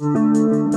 Música